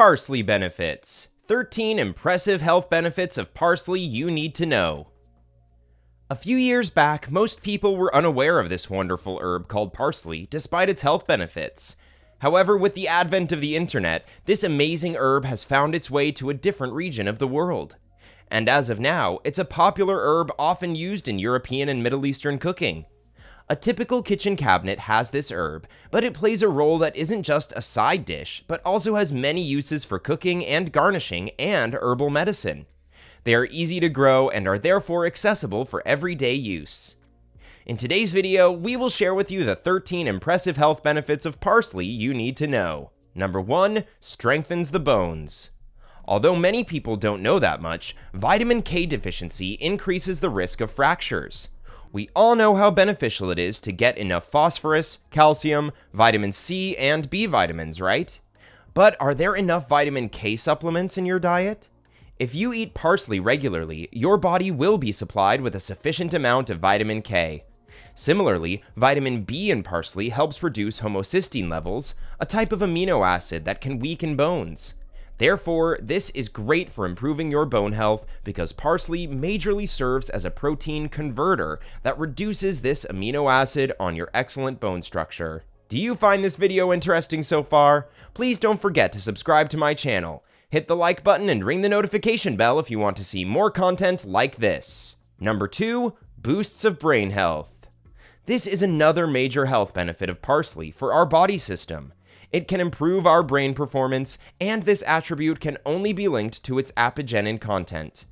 Parsley benefits 13 impressive health benefits of parsley you need to know. A few years back, most people were unaware of this wonderful herb called parsley, despite its health benefits. However, with the advent of the internet, this amazing herb has found its way to a different region of the world. And as of now, it's a popular herb often used in European and Middle Eastern cooking. A typical kitchen cabinet has this herb, but it plays a role that isn't just a side dish, but also has many uses for cooking and garnishing and herbal medicine. They are easy to grow and are therefore accessible for everyday use. In today's video, we will share with you the 13 impressive health benefits of parsley you need to know. Number 1. Strengthens the bones. Although many people don't know that much, vitamin K deficiency increases the risk of fractures. We all know how beneficial it is to get enough phosphorus, calcium, vitamin C, and B vitamins, right? But are there enough vitamin K supplements in your diet? If you eat parsley regularly, your body will be supplied with a sufficient amount of vitamin K. Similarly, vitamin B in parsley helps reduce homocysteine levels, a type of amino acid that can weaken bones. Therefore, this is great for improving your bone health because parsley majorly serves as a protein converter that reduces this amino acid on your excellent bone structure. Do you find this video interesting so far? Please don't forget to subscribe to my channel. Hit the like button and ring the notification bell if you want to see more content like this. Number 2. Boosts of brain health. This is another major health benefit of parsley for our body system. It can improve our brain performance, and this attribute can only be linked to its apigenin content.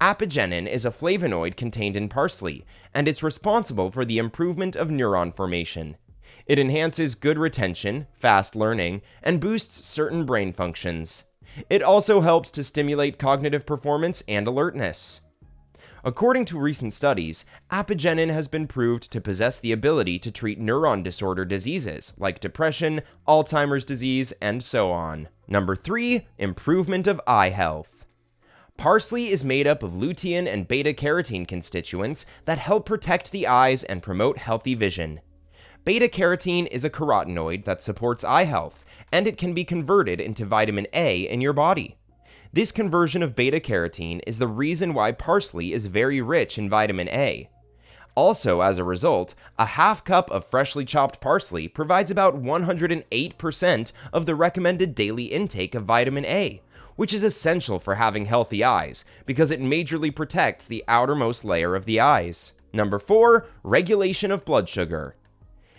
Apigenin is a flavonoid contained in parsley, and it's responsible for the improvement of neuron formation. It enhances good retention, fast learning, and boosts certain brain functions. It also helps to stimulate cognitive performance and alertness. According to recent studies, apigenin has been proved to possess the ability to treat neuron disorder diseases like depression, Alzheimer's disease, and so on. Number 3. Improvement of eye health. Parsley is made up of lutein and beta carotene constituents that help protect the eyes and promote healthy vision. Beta carotene is a carotenoid that supports eye health, and it can be converted into vitamin A in your body. This conversion of beta carotene is the reason why parsley is very rich in vitamin A. Also, as a result, a half cup of freshly chopped parsley provides about 108% of the recommended daily intake of vitamin A, which is essential for having healthy eyes because it majorly protects the outermost layer of the eyes. Number 4. Regulation of blood sugar.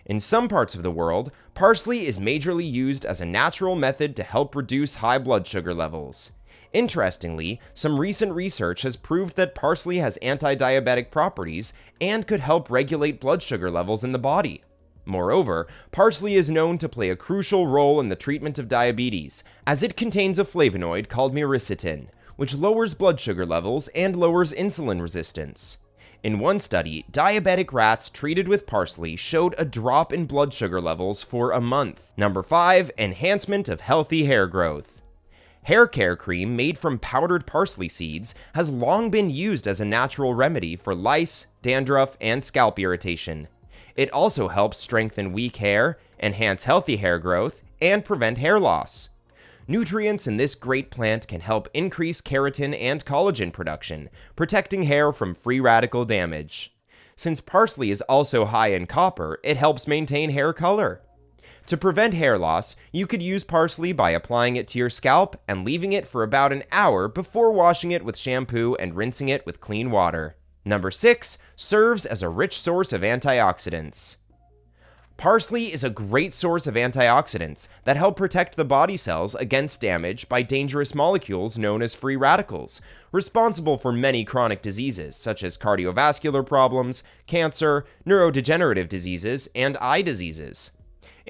In some parts of the world, parsley is majorly used as a natural method to help reduce high blood sugar levels. Interestingly, some recent research has proved that parsley has anti-diabetic properties and could help regulate blood sugar levels in the body. Moreover, parsley is known to play a crucial role in the treatment of diabetes, as it contains a flavonoid called myricetin, which lowers blood sugar levels and lowers insulin resistance. In one study, diabetic rats treated with parsley showed a drop in blood sugar levels for a month. Number 5. Enhancement of healthy hair growth. Hair care cream made from powdered parsley seeds has long been used as a natural remedy for lice, dandruff, and scalp irritation. It also helps strengthen weak hair, enhance healthy hair growth, and prevent hair loss. Nutrients in this great plant can help increase keratin and collagen production, protecting hair from free radical damage. Since parsley is also high in copper, it helps maintain hair color. To prevent hair loss, you could use parsley by applying it to your scalp and leaving it for about an hour before washing it with shampoo and rinsing it with clean water. Number 6. Serves as a rich source of antioxidants. Parsley is a great source of antioxidants that help protect the body cells against damage by dangerous molecules known as free radicals, responsible for many chronic diseases such as cardiovascular problems, cancer, neurodegenerative diseases, and eye diseases.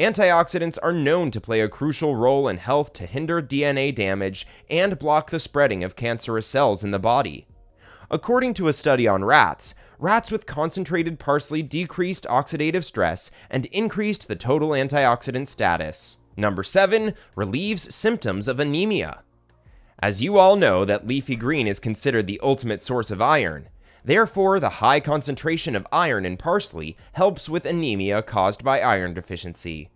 Antioxidants are known to play a crucial role in health to hinder DNA damage and block the spreading of cancerous cells in the body. According to a study on rats, rats with concentrated parsley decreased oxidative stress and increased the total antioxidant status. Number 7. Relieves symptoms of anemia. As you all know that leafy green is considered the ultimate source of iron, Therefore, the high concentration of iron in parsley helps with anemia caused by iron deficiency.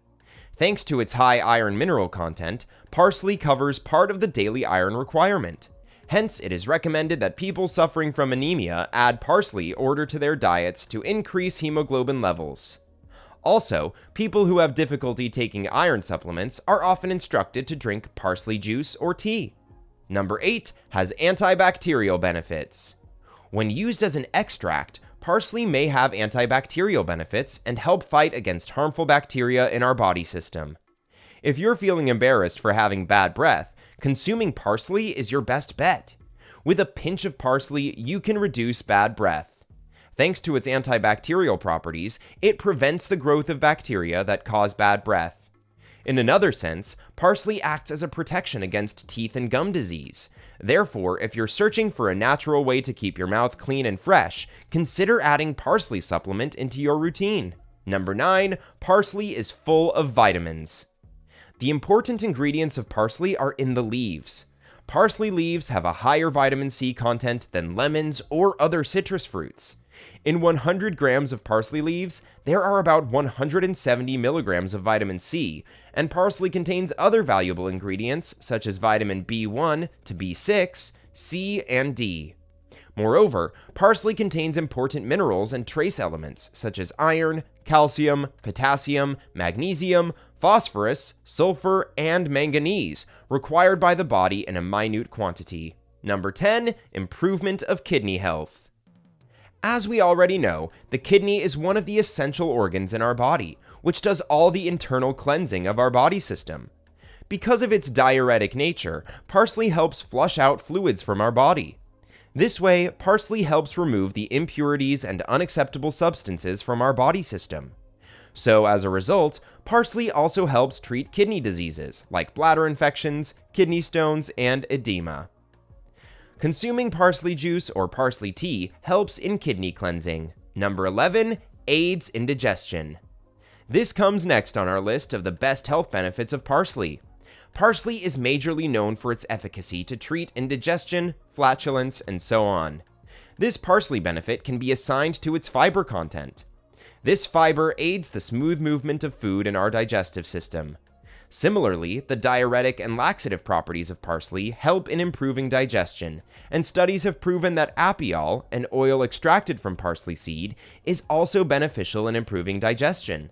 Thanks to its high iron mineral content, parsley covers part of the daily iron requirement. Hence, it is recommended that people suffering from anemia add parsley order to their diets to increase hemoglobin levels. Also, people who have difficulty taking iron supplements are often instructed to drink parsley juice or tea. Number 8 has antibacterial benefits. When used as an extract, parsley may have antibacterial benefits and help fight against harmful bacteria in our body system. If you're feeling embarrassed for having bad breath, consuming parsley is your best bet. With a pinch of parsley, you can reduce bad breath. Thanks to its antibacterial properties, it prevents the growth of bacteria that cause bad breath. In another sense, parsley acts as a protection against teeth and gum disease. Therefore, if you're searching for a natural way to keep your mouth clean and fresh, consider adding parsley supplement into your routine. Number 9, parsley is full of vitamins. The important ingredients of parsley are in the leaves. Parsley leaves have a higher vitamin C content than lemons or other citrus fruits. In 100 grams of parsley leaves, there are about 170 milligrams of vitamin C, and parsley contains other valuable ingredients such as vitamin B1 to B6, C, and D. Moreover, parsley contains important minerals and trace elements such as iron, calcium, potassium, magnesium, phosphorus, sulfur, and manganese, required by the body in a minute quantity. Number 10, improvement of kidney health. As we already know, the kidney is one of the essential organs in our body, which does all the internal cleansing of our body system. Because of its diuretic nature, parsley helps flush out fluids from our body. This way, parsley helps remove the impurities and unacceptable substances from our body system. So, as a result, parsley also helps treat kidney diseases like bladder infections, kidney stones, and edema. Consuming parsley juice or parsley tea helps in kidney cleansing. Number 11 aids indigestion. This comes next on our list of the best health benefits of parsley. Parsley is majorly known for its efficacy to treat indigestion, flatulence, and so on. This parsley benefit can be assigned to its fiber content. This fiber aids the smooth movement of food in our digestive system. Similarly, the diuretic and laxative properties of parsley help in improving digestion, and studies have proven that apiol, an oil extracted from parsley seed, is also beneficial in improving digestion.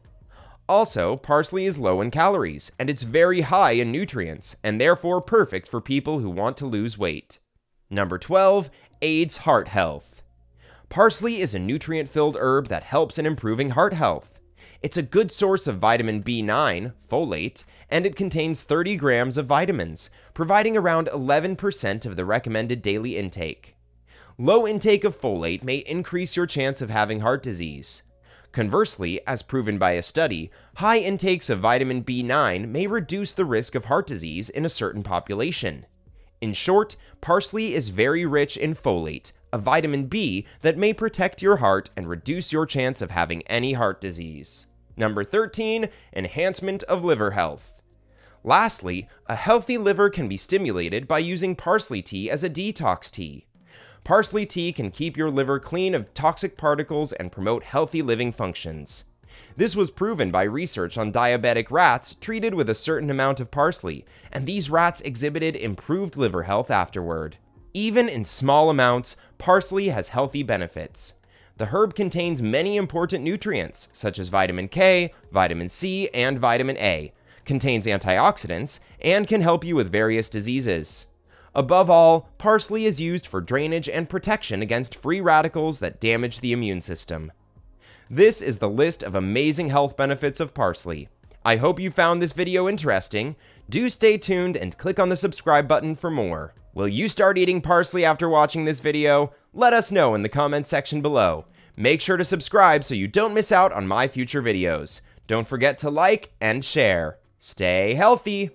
Also, parsley is low in calories, and it's very high in nutrients, and therefore perfect for people who want to lose weight. Number 12 aids heart health. Parsley is a nutrient filled herb that helps in improving heart health. It's a good source of vitamin B9, folate, and it contains 30 grams of vitamins, providing around 11% of the recommended daily intake. Low intake of folate may increase your chance of having heart disease. Conversely, as proven by a study, high intakes of vitamin B9 may reduce the risk of heart disease in a certain population. In short, parsley is very rich in folate, a vitamin B that may protect your heart and reduce your chance of having any heart disease. Number 13, enhancement of liver health. Lastly, a healthy liver can be stimulated by using parsley tea as a detox tea. Parsley tea can keep your liver clean of toxic particles and promote healthy living functions. This was proven by research on diabetic rats treated with a certain amount of parsley, and these rats exhibited improved liver health afterward. Even in small amounts, parsley has healthy benefits. The herb contains many important nutrients, such as vitamin K, vitamin C, and vitamin A, contains antioxidants, and can help you with various diseases. Above all, parsley is used for drainage and protection against free radicals that damage the immune system. This is the list of amazing health benefits of parsley. I hope you found this video interesting. Do stay tuned and click on the subscribe button for more. Will you start eating parsley after watching this video? Let us know in the comments section below. Make sure to subscribe so you don't miss out on my future videos. Don't forget to like and share. Stay healthy!